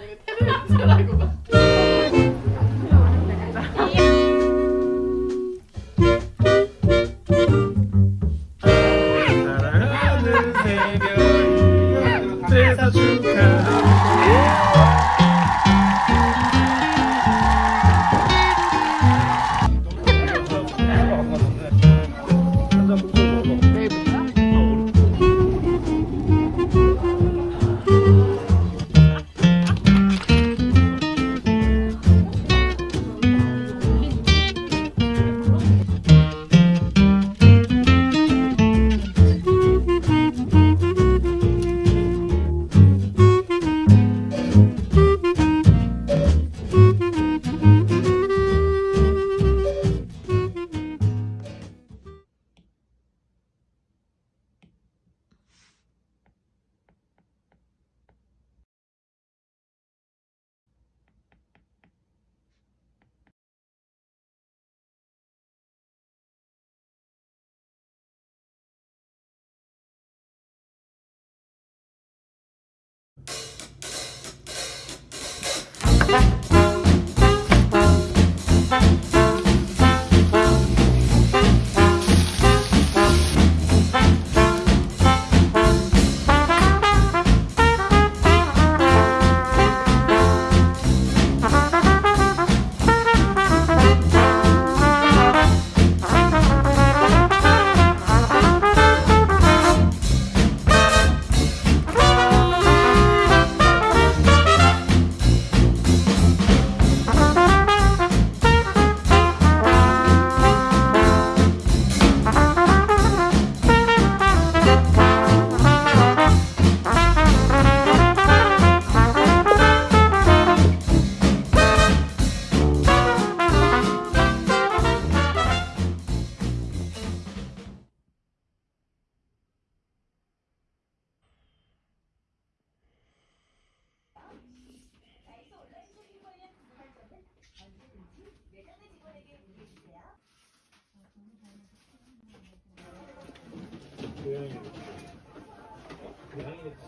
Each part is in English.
아니고 태블릿을 하고 막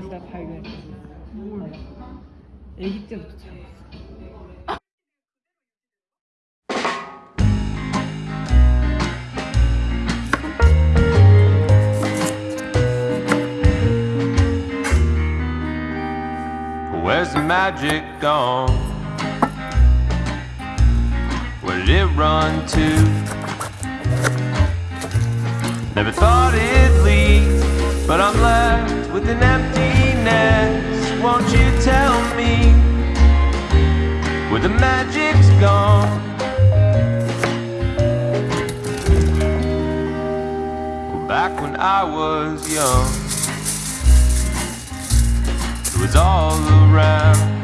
신기한 거 그래서 내가 발견했어 뭘 애기 때부터 잘했어 Where's the magic gone? Where did it run to? Never thought it'd leave, but I'm left with an emptiness. me where the magic's gone. Back when I was young, it was all around.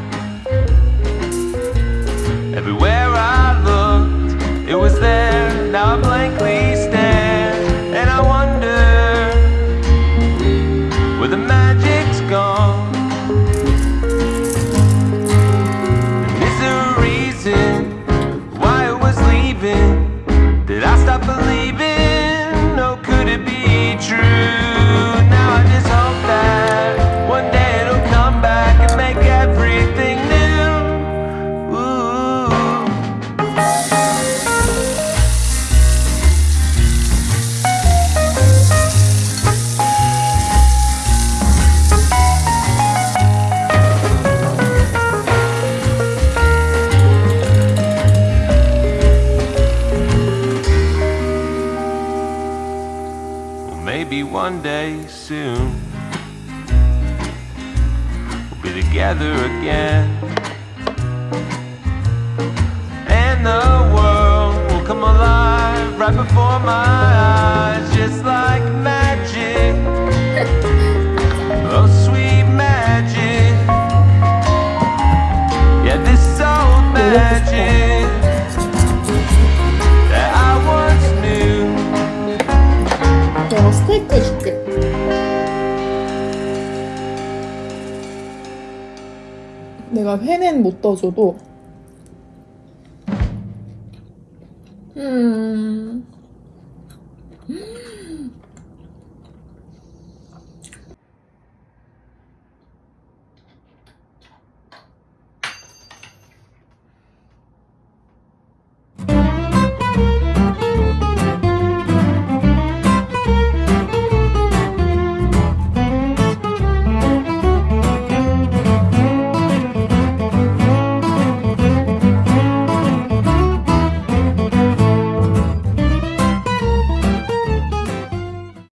one day soon we'll be together again. And the world will come alive right before my eyes, just like magic. 내가 회는 못 떠줘도